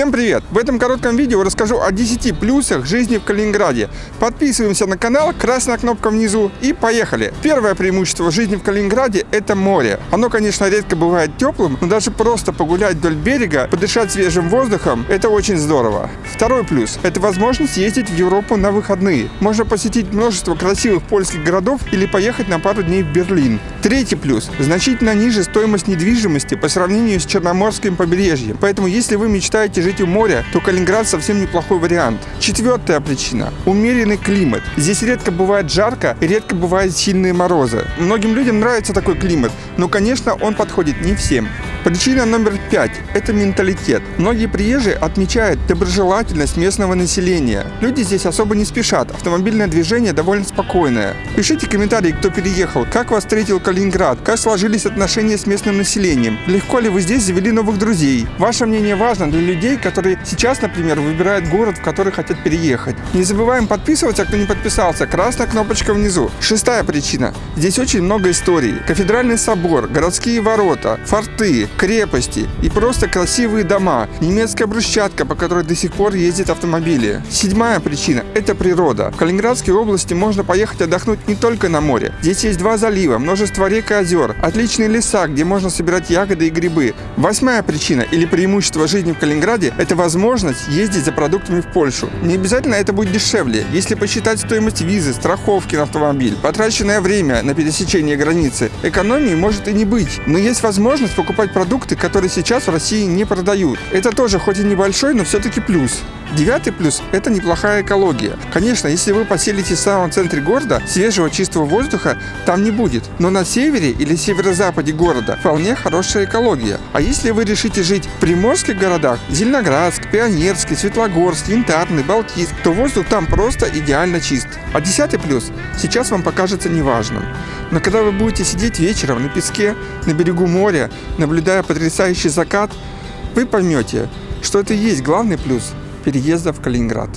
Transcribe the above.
Всем привет! В этом коротком видео расскажу о 10 плюсах жизни в Калининграде. Подписываемся на канал, красная кнопка внизу и поехали! Первое преимущество жизни в Калининграде – это море. Оно, конечно, редко бывает теплым, но даже просто погулять вдоль берега, подышать свежим воздухом – это очень здорово. Второй плюс – это возможность ездить в Европу на выходные. Можно посетить множество красивых польских городов или поехать на пару дней в Берлин. Третий плюс – значительно ниже стоимость недвижимости по сравнению с Черноморским побережьем. Поэтому, если вы мечтаете жить у моря, то Калининград совсем неплохой вариант. Четвертая причина – умеренный климат. Здесь редко бывает жарко и редко бывают сильные морозы. Многим людям нравится такой климат, но, конечно, он подходит не всем. Причина номер пять – это менталитет. Многие приезжие отмечают доброжелательность местного населения. Люди здесь особо не спешат, автомобильное движение довольно спокойное. Пишите комментарии, кто переехал, как вас встретил Калининград, как сложились отношения с местным населением, легко ли вы здесь завели новых друзей. Ваше мнение важно для людей, которые сейчас, например, выбирают город, в который хотят переехать. Не забываем подписываться, кто не подписался, красная кнопочка внизу. Шестая причина. Здесь очень много историй. Кафедральный собор, городские ворота, форты, крепости и просто красивые дома, немецкая брусчатка, по которой до сих пор ездят автомобили. Седьмая причина – это природа. В Калининградской области можно поехать отдохнуть не только на море. Здесь есть два залива, множество рек и озер, отличные леса, где можно собирать ягоды и грибы. Восьмая причина или преимущество жизни в Калининграде – это возможность ездить за продуктами в Польшу. Не обязательно это будет дешевле. Если посчитать стоимость визы, страховки на автомобиль, потраченное время на пересечение границы, экономии может и не быть. Но есть возможность покупать продукты, которые сейчас в России не продают. Это тоже хоть и небольшой, но все-таки плюс. Девятый плюс – это неплохая экология. Конечно, если вы поселитесь в самом центре города, свежего чистого воздуха там не будет. Но на севере или северо-западе города вполне хорошая экология. А если вы решите жить в приморских городах – Зеленоградск, Пионерский, Светлогорск, Янтарный, Балтийск – то воздух там просто идеально чист. А десятый плюс сейчас вам покажется неважным. Но когда вы будете сидеть вечером на песке, на берегу моря, наблюдая потрясающий закат, вы поймете, что это и есть главный плюс переезда в Калининград.